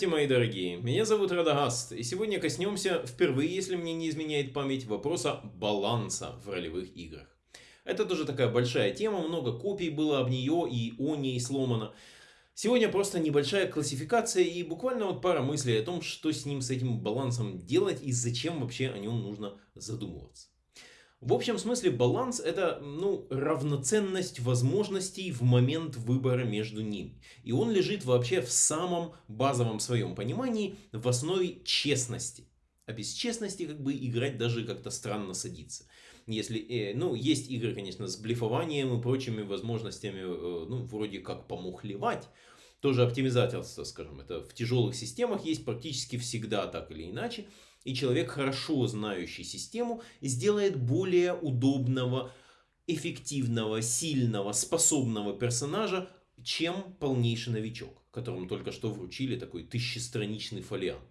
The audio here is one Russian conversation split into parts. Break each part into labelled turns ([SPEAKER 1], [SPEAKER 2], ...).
[SPEAKER 1] Здравствуйте, мои дорогие! Меня зовут Радагаст, и сегодня коснемся, впервые, если мне не изменяет память, вопроса баланса в ролевых играх. Это тоже такая большая тема, много копий было об нее и о ней сломано. Сегодня просто небольшая классификация и буквально вот пара мыслей о том, что с ним, с этим балансом делать и зачем вообще о нем нужно задумываться. В общем смысле баланс это ну, равноценность возможностей в момент выбора между ними. И он лежит вообще в самом базовом своем понимании в основе честности. А без честности как бы играть даже как-то странно садится. Если, э, ну, есть игры, конечно, с блефованием и прочими возможностями, э, ну, вроде как помухлевать. Тоже оптимизаторство, скажем, это в тяжелых системах есть практически всегда так или иначе и человек, хорошо знающий систему, сделает более удобного, эффективного, сильного, способного персонажа, чем полнейший новичок, которому только что вручили такой тысячестраничный фолиант.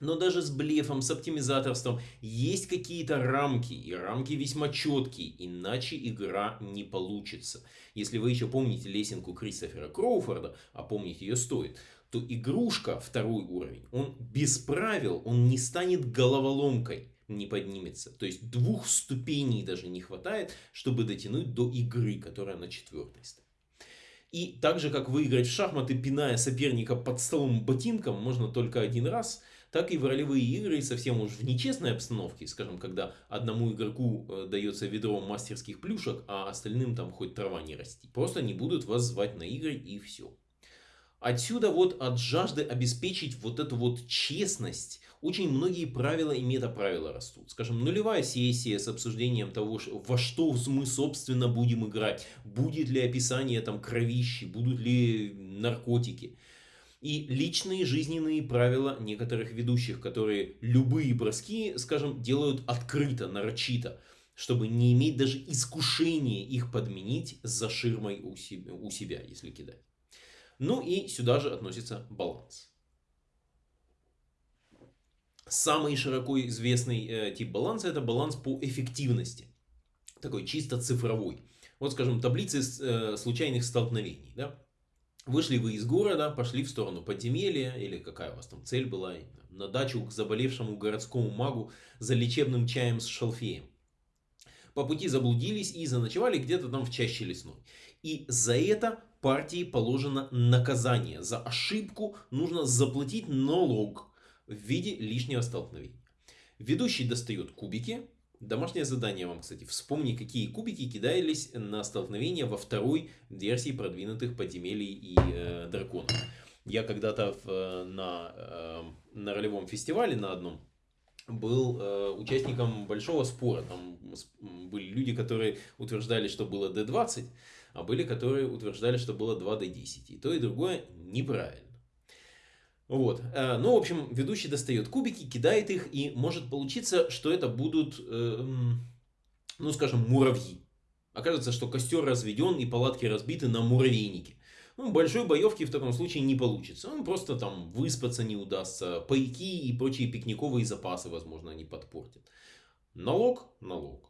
[SPEAKER 1] Но даже с блефом, с оптимизаторством есть какие-то рамки, и рамки весьма четкие, иначе игра не получится. Если вы еще помните лесенку Кристофера Кроуфорда, а помнить ее стоит, то игрушка, второй уровень, он без правил, он не станет головоломкой, не поднимется. То есть двух ступеней даже не хватает, чтобы дотянуть до игры, которая на четвертой стоит. И так же, как выиграть в шахматы, пиная соперника под столом ботинком, можно только один раз, так и в ролевые игры совсем уж в нечестной обстановке, скажем, когда одному игроку э, дается ведро мастерских плюшек, а остальным там хоть трава не расти. Просто не будут вас звать на игры и все. Отсюда вот от жажды обеспечить вот эту вот честность очень многие правила и метаправила растут. Скажем, нулевая сессия с обсуждением того, во что мы собственно будем играть. Будет ли описание там кровищи, будут ли наркотики. И личные жизненные правила некоторых ведущих, которые любые броски, скажем, делают открыто, нарочито чтобы не иметь даже искушения их подменить за ширмой у себя, у себя если кидать. Ну и сюда же относится баланс. Самый широко известный э, тип баланса это баланс по эффективности. Такой чисто цифровой. Вот скажем таблицы э, случайных столкновений. Да? Вышли вы из города, пошли в сторону подземелья, или какая у вас там цель была, на дачу к заболевшему городскому магу за лечебным чаем с шалфеем. По пути заблудились и заночевали где-то там в чаще лесной. И за это партии положено наказание. За ошибку нужно заплатить налог в виде лишнего столкновения. Ведущий достает кубики. Домашнее задание вам, кстати, вспомни, какие кубики кидались на столкновение во второй версии продвинутых подземелий и э, драконов. Я когда-то э, на, э, на ролевом фестивале на одном был э, участником большого спора. Там были люди, которые утверждали, что было D20, а были, которые утверждали, что было 2D10. И то, и другое неправильно. Вот. Э, ну, в общем, ведущий достает кубики, кидает их, и может получиться, что это будут, э, ну, скажем, муравьи. Окажется, что костер разведен и палатки разбиты на муравейнике. Ну, большой боевки в таком случае не получится. Он просто там выспаться не удастся. Пайки и прочие пикниковые запасы, возможно, они подпортят. Налог – налог.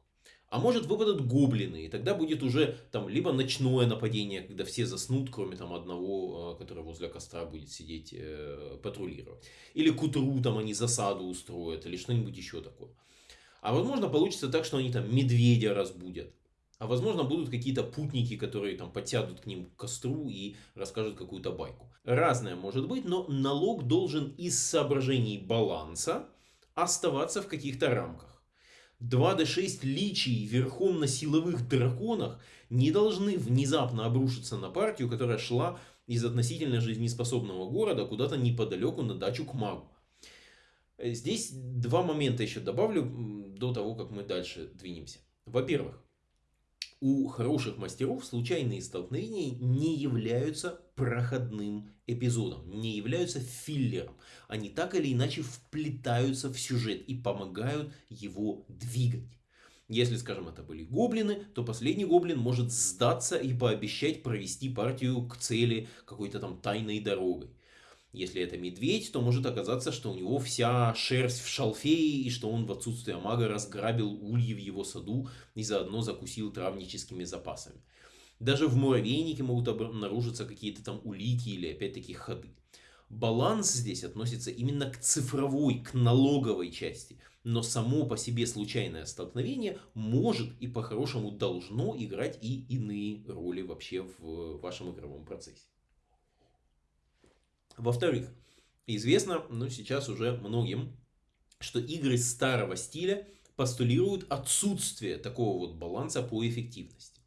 [SPEAKER 1] А может выпадут гоблины, и тогда будет уже там либо ночное нападение, когда все заснут, кроме там одного, э, который возле костра будет сидеть, э, патрулировать. Или к утру там они засаду устроят, или что-нибудь еще такое. А возможно получится так, что они там медведя разбудят. А возможно будут какие-то путники, которые там подсядут к ним к костру и расскажут какую-то байку. Разное может быть, но налог должен из соображений баланса оставаться в каких-то рамках. 2d6 личий верхом на силовых драконах не должны внезапно обрушиться на партию, которая шла из относительно жизнеспособного города куда-то неподалеку на дачу к магу. Здесь два момента еще добавлю до того, как мы дальше двинемся. Во-первых, у хороших мастеров случайные столкновения не являются проходным эпизодом, не являются филлером. Они так или иначе вплетаются в сюжет и помогают его двигать. Если, скажем, это были гоблины, то последний гоблин может сдаться и пообещать провести партию к цели какой-то там тайной дорогой. Если это медведь, то может оказаться, что у него вся шерсть в шалфее, и что он в отсутствие мага разграбил ульи в его саду и заодно закусил травническими запасами. Даже в муравейнике могут обнаружиться какие-то там улики или опять-таки ходы. баланс здесь относится именно к цифровой, к налоговой части. Но само по себе случайное столкновение может и по-хорошему должно играть и иные роли вообще в вашем игровом процессе. Во-вторых, известно, ну сейчас уже многим, что игры старого стиля постулируют отсутствие такого вот баланса по эффективности.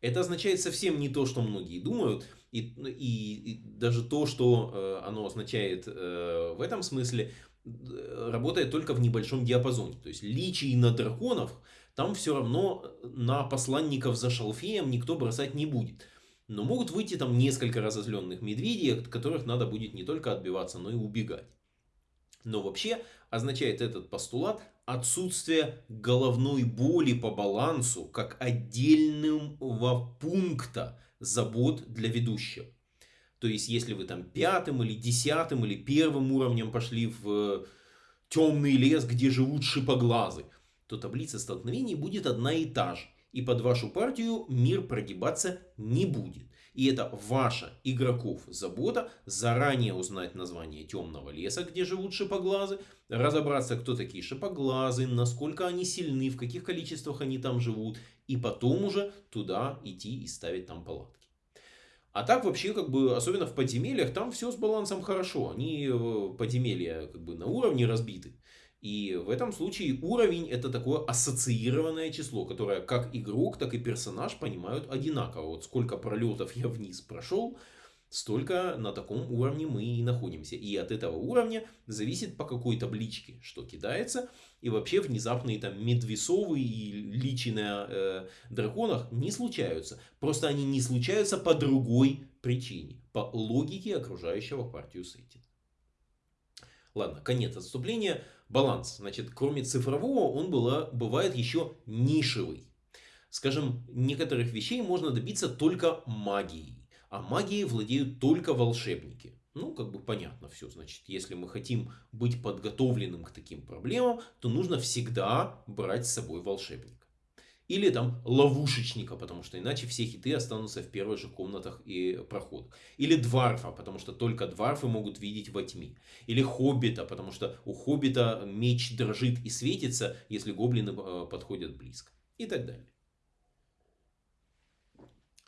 [SPEAKER 1] Это означает совсем не то, что многие думают, и, и, и даже то, что э, оно означает э, в этом смысле, э, работает только в небольшом диапазоне. То есть личий на драконов там все равно на посланников за шалфеем никто бросать не будет. Но могут выйти там несколько разозленных медведей, от которых надо будет не только отбиваться, но и убегать. Но вообще означает этот постулат отсутствие головной боли по балансу как отдельного пункта забот для ведущего. То есть, если вы там пятым или десятым или первым уровнем пошли в темный лес, где живут шипоглазы, то таблица столкновений будет одна и та же и под вашу партию мир прогибаться не будет. И это ваша, игроков, забота заранее узнать название темного леса, где живут шипоглазы, разобраться, кто такие шипоглазы, насколько они сильны, в каких количествах они там живут, и потом уже туда идти и ставить там палатки. А так вообще, как бы, особенно в подземельях, там все с балансом хорошо. Они э, подземелья как бы на уровне разбиты. И в этом случае уровень это такое ассоциированное число, которое как игрок, так и персонаж понимают одинаково. Вот сколько пролетов я вниз прошел, столько на таком уровне мы и находимся. И от этого уровня зависит по какой табличке что кидается. И вообще внезапные там медвесовые и личи на э, драконах не случаются. Просто они не случаются по другой причине. По логике окружающего партию сеттинга. Ладно, конец отступления баланс. Значит, кроме цифрового, он была, бывает еще нишевый. Скажем, некоторых вещей можно добиться только магией. А магией владеют только волшебники. Ну, как бы понятно все. Значит, если мы хотим быть подготовленным к таким проблемам, то нужно всегда брать с собой волшебника. Или там ловушечника, потому что иначе все хиты останутся в первых же комнатах и проходах. Или дварфа, потому что только дварфы могут видеть во тьме. Или хоббита, потому что у хоббита меч дрожит и светится, если гоблины э, подходят близко. И так далее.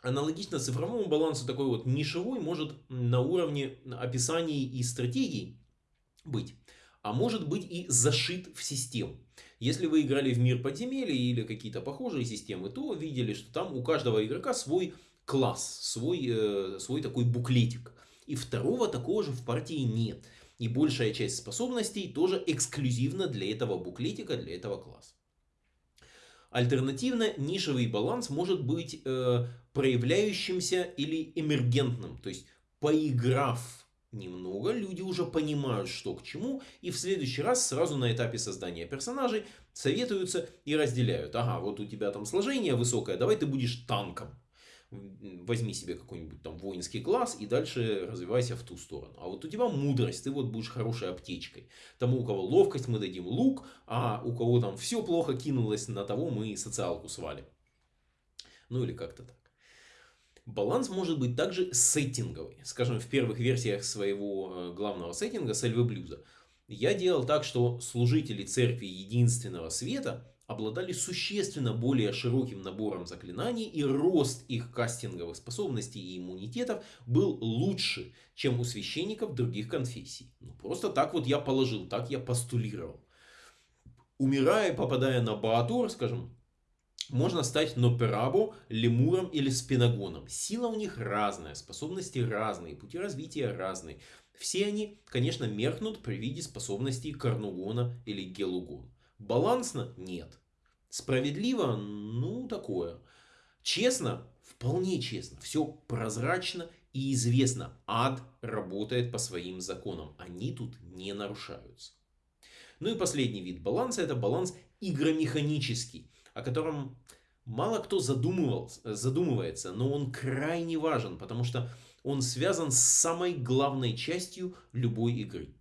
[SPEAKER 1] Аналогично цифровому балансу такой вот нишевой может на уровне описаний и стратегий быть. А может быть и зашит в систему. Если вы играли в мир подземелья или какие-то похожие системы, то видели, что там у каждого игрока свой класс, свой, э, свой такой буклетик. И второго такого же в партии нет. И большая часть способностей тоже эксклюзивна для этого буклетика, для этого класса. Альтернативно, нишевый баланс может быть э, проявляющимся или эмергентным. То есть, поиграв немного, люди уже понимают, что к чему, и в следующий раз сразу на этапе создания персонажей советуются и разделяют. Ага, вот у тебя там сложение высокое, давай ты будешь танком. Возьми себе какой-нибудь там воинский класс и дальше развивайся в ту сторону. А вот у тебя мудрость, ты вот будешь хорошей аптечкой. Тому, у кого ловкость, мы дадим лук, а у кого там все плохо кинулось, на того мы социалку свалим. Ну или как-то так. Баланс может быть также сеттинговый. Скажем, в первых версиях своего э, главного сеттинга Сальвы Блюза я делал так, что служители церкви единственного света обладали существенно более широким набором заклинаний и рост их кастинговых способностей и иммунитетов был лучше, чем у священников других конфессий. Ну, просто так вот я положил, так я постулировал. Умирая, попадая на Баатур, скажем, можно стать Ноперабо, Лемуром или Спинагоном. Сила у них разная, способности разные, пути развития разные. Все они, конечно, меркнут при виде способностей Карнугона или Гелугона. Балансно? Нет. Справедливо? Ну, такое. Честно? Вполне честно. Все прозрачно и известно. Ад работает по своим законам. Они тут не нарушаются. Ну и последний вид баланса это баланс игромеханический о котором мало кто задумывается, но он крайне важен, потому что он связан с самой главной частью любой игры.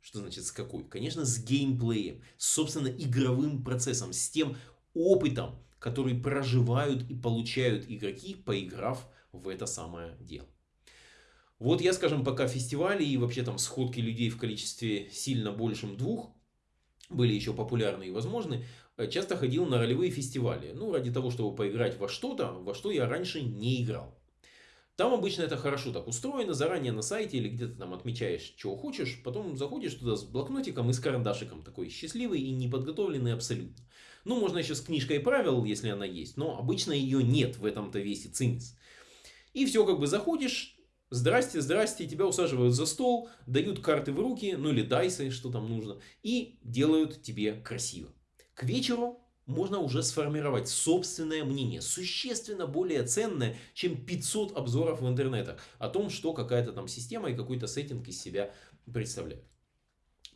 [SPEAKER 1] Что значит с какой? Конечно, с геймплеем, с, собственно, игровым процессом, с тем опытом, который проживают и получают игроки, поиграв в это самое дело. Вот я, скажем, пока фестивали и вообще там сходки людей в количестве сильно большим двух были еще популярны и возможны, часто ходил на ролевые фестивали. Ну, ради того, чтобы поиграть во что-то, во что я раньше не играл. Там обычно это хорошо так устроено, заранее на сайте или где-то там отмечаешь, чего хочешь, потом заходишь туда с блокнотиком и с карандашиком, такой счастливый и неподготовленный абсолютно. Ну, можно еще с книжкой правил, если она есть, но обычно ее нет, в этом-то весь и цимис. И все, как бы заходишь, Здрасте, здрасте, тебя усаживают за стол, дают карты в руки, ну или дайсы, что там нужно, и делают тебе красиво. К вечеру можно уже сформировать собственное мнение, существенно более ценное, чем 500 обзоров в интернетах о том, что какая-то там система и какой-то сеттинг из себя представляет.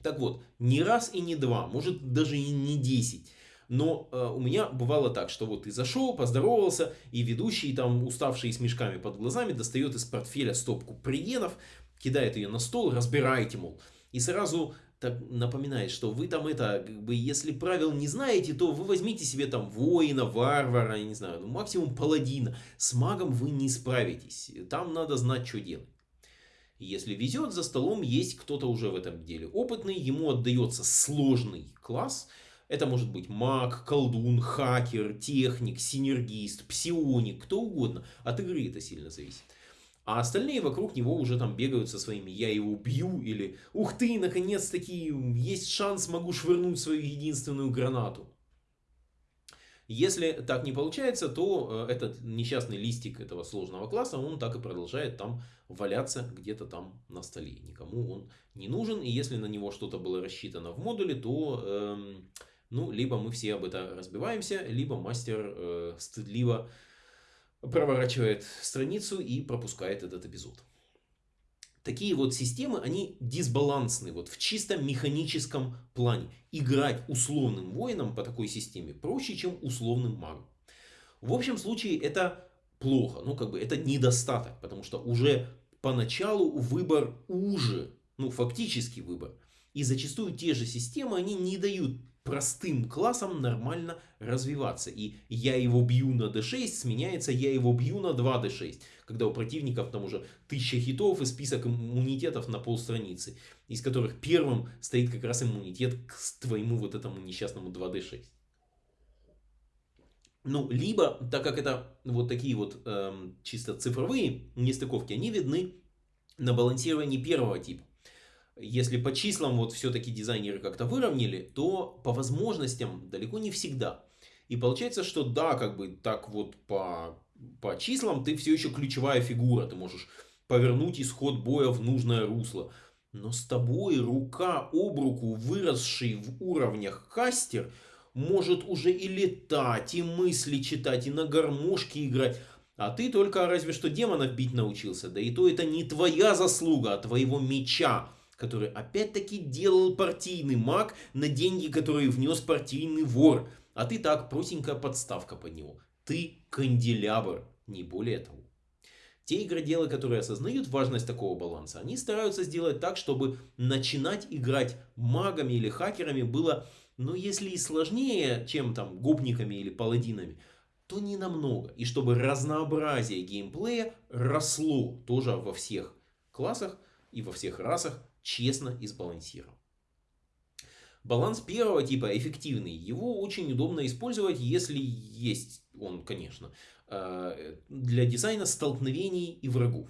[SPEAKER 1] Так вот, не раз и не два, может даже и не 10 но э, у меня бывало так, что вот ты зашел, поздоровался, и ведущий, там, уставший с мешками под глазами, достает из портфеля стопку приенов, кидает ее на стол, разбирайте, мол. И сразу так напоминает, что вы там это, как бы, если правил не знаете, то вы возьмите себе там воина, варвара, я не знаю, ну, максимум паладина. С магом вы не справитесь. Там надо знать, что делать. Если везет, за столом есть кто-то уже в этом деле опытный, ему отдается сложный класс – это может быть маг, колдун, хакер, техник, синергист, псионик, кто угодно. От игры это сильно зависит. А остальные вокруг него уже там бегают со своими «я его бью» или «ух ты, наконец-таки есть шанс, могу швырнуть свою единственную гранату». Если так не получается, то э, этот несчастный листик этого сложного класса, он так и продолжает там валяться где-то там на столе. Никому он не нужен, и если на него что-то было рассчитано в модуле, то... Эм, ну, либо мы все об это разбиваемся, либо мастер э, стыдливо проворачивает страницу и пропускает этот эпизод. Такие вот системы, они дисбалансны вот в чисто механическом плане. Играть условным воином по такой системе проще, чем условным магом. В общем случае это плохо, ну как бы это недостаток, потому что уже поначалу выбор уже, ну фактический выбор. И зачастую те же системы, они не дают простым классом нормально развиваться. И я его бью на d6 сменяется я его бью на 2d6. Когда у противников там уже тысяча хитов и список иммунитетов на полстраницы. Из которых первым стоит как раз иммунитет к твоему вот этому несчастному 2d6. Ну, либо, так как это вот такие вот эм, чисто цифровые нестыковки, они видны на балансировании первого типа если по числам вот все-таки дизайнеры как-то выровняли, то по возможностям далеко не всегда. И получается, что да, как бы так вот по, по числам ты все еще ключевая фигура. Ты можешь повернуть исход боя в нужное русло. Но с тобой рука об руку, выросший в уровнях кастер, может уже и летать, и мысли читать, и на гармошке играть. А ты только разве что демонов бить научился. Да и то это не твоя заслуга, а твоего меча который опять-таки делал партийный маг на деньги, которые внес партийный вор. А ты так, простенькая подставка под него. Ты канделябр, не более того. Те игроделы, которые осознают важность такого баланса, они стараются сделать так, чтобы начинать играть магами или хакерами было, ну если и сложнее, чем там гопниками или паладинами, то не намного. И чтобы разнообразие геймплея росло тоже во всех классах и во всех расах, честно и сбалансирован. Баланс первого типа эффективный. Его очень удобно использовать, если есть он, конечно, э, для дизайна столкновений и врагов.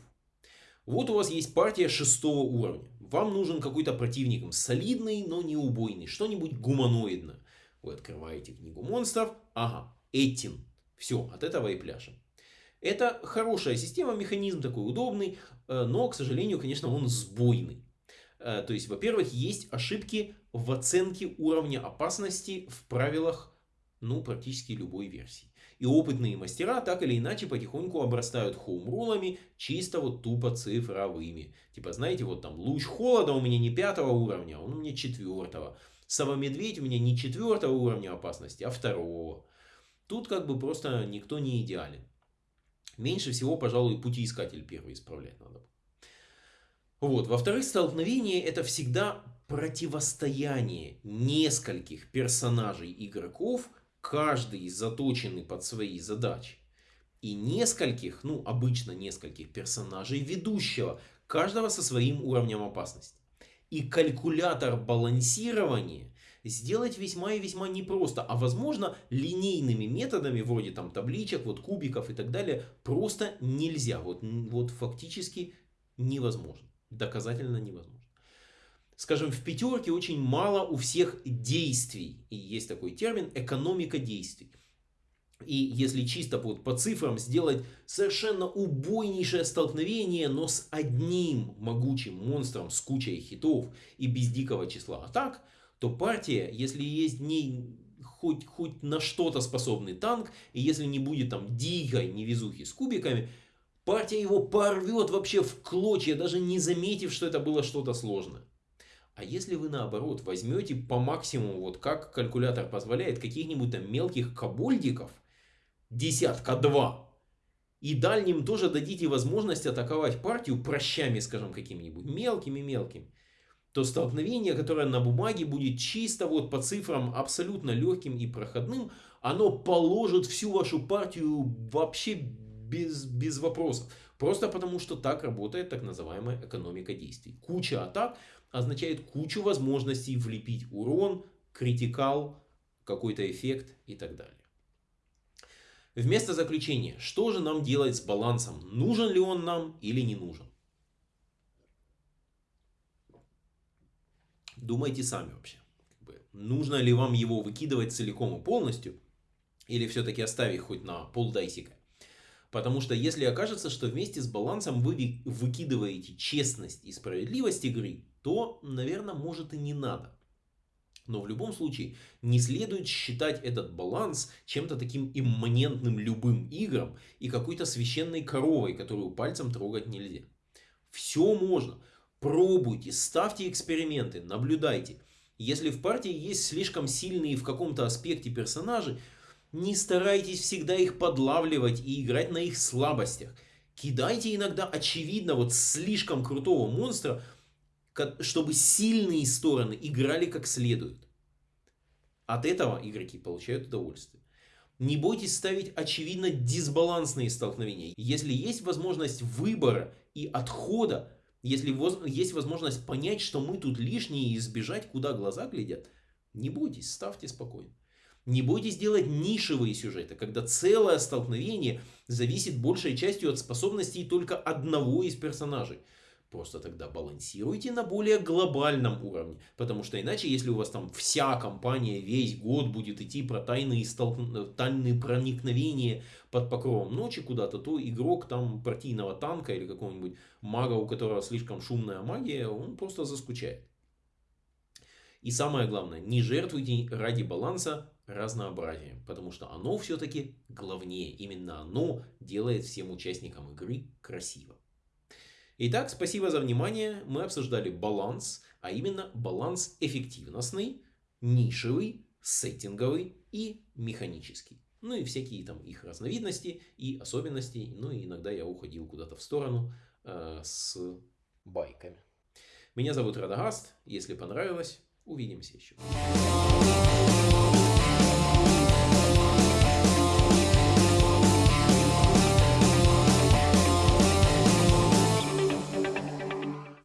[SPEAKER 1] Вот у вас есть партия шестого уровня. Вам нужен какой-то противник солидный, но не убойный. Что-нибудь гуманоидное. Вы открываете книгу монстров. Ага, Этин. Все, от этого и пляшем. Это хорошая система, механизм такой удобный, э, но, к сожалению, конечно, он сбойный. Э, то есть, во-первых, есть ошибки в оценке уровня опасности в правилах ну, практически любой версии. И опытные мастера так или иначе потихоньку обрастают хоумрулами, чисто вот тупо цифровыми. Типа, знаете, вот там луч холода у меня не пятого уровня, он у меня четвертого. Сова-медведь у меня не четвертого уровня опасности, а второго. Тут как бы просто никто не идеален. Меньше всего, пожалуй, путеискатель первый исправлять надо. Вот. Во-вторых, столкновение это всегда противостояние нескольких персонажей игроков, каждый заточенный под свои задачи. и нескольких, ну обычно нескольких персонажей ведущего, каждого со своим уровнем опасности. И калькулятор балансирования сделать весьма и весьма непросто, а возможно линейными методами, вроде там табличек, вот кубиков и так далее, просто нельзя. Вот, вот фактически невозможно. Доказательно невозможно. Скажем, в пятерке очень мало у всех действий. И есть такой термин экономика действий. И если чисто вот по цифрам сделать совершенно убойнейшее столкновение, но с одним могучим монстром с кучей хитов и без дикого числа атак, то партия, если есть в ней хоть, хоть на что-то способный танк, и если не будет там дикой невезухи с кубиками, партия его порвет вообще в клочья, даже не заметив, что это было что-то сложное. А если вы наоборот возьмете по максимуму, вот как калькулятор позволяет, каких-нибудь там мелких кабольдиков, десятка два, и дальним тоже дадите возможность атаковать партию прощами, скажем, какими-нибудь мелкими-мелкими, то столкновение, которое на бумаге будет чисто вот по цифрам абсолютно легким и проходным, оно положит всю вашу партию вообще без, без вопросов. Просто потому, что так работает так называемая экономика действий. Куча атак означает кучу возможностей влепить урон, критикал, какой-то эффект и так далее. Вместо заключения, что же нам делать с балансом? Нужен ли он нам или не нужен? Думайте сами вообще. Нужно ли вам его выкидывать целиком и полностью? Или все-таки оставить хоть на полдайсика? Потому что если окажется, что вместе с балансом вы выкидываете честность и справедливость игры, то, наверное, может и не надо. Но в любом случае не следует считать этот баланс чем-то таким имманентным любым играм и какой-то священной коровой, которую пальцем трогать нельзя. Все можно. Пробуйте, ставьте эксперименты, наблюдайте. Если в партии есть слишком сильные в каком-то аспекте персонажи, не старайтесь всегда их подлавливать и играть на их слабостях. Кидайте иногда очевидно вот слишком крутого монстра, чтобы сильные стороны играли как следует. От этого игроки получают удовольствие. Не бойтесь ставить очевидно дисбалансные столкновения. Если есть возможность выбора и отхода, если есть возможность понять, что мы тут лишние и избежать, куда глаза глядят, не бойтесь, ставьте спокойно. Не бойтесь делать нишевые сюжеты, когда целое столкновение зависит большей частью от способностей только одного из персонажей. Просто тогда балансируйте на более глобальном уровне. Потому что иначе, если у вас там вся компания весь год будет идти про тайные, столк... тайные проникновения под покровом ночи куда-то, то игрок там партийного танка или какого-нибудь мага, у которого слишком шумная магия, он просто заскучает. И самое главное, не жертвуйте ради баланса разнообразием, потому что оно все-таки главнее. Именно оно делает всем участникам игры красиво. Итак, спасибо за внимание. Мы обсуждали баланс, а именно баланс эффективностный, нишевый, сеттинговый и механический. Ну и всякие там их разновидности и особенности. Ну и иногда я уходил куда-то в сторону э, с байками. Меня зовут Радагаст. Если понравилось, увидимся еще.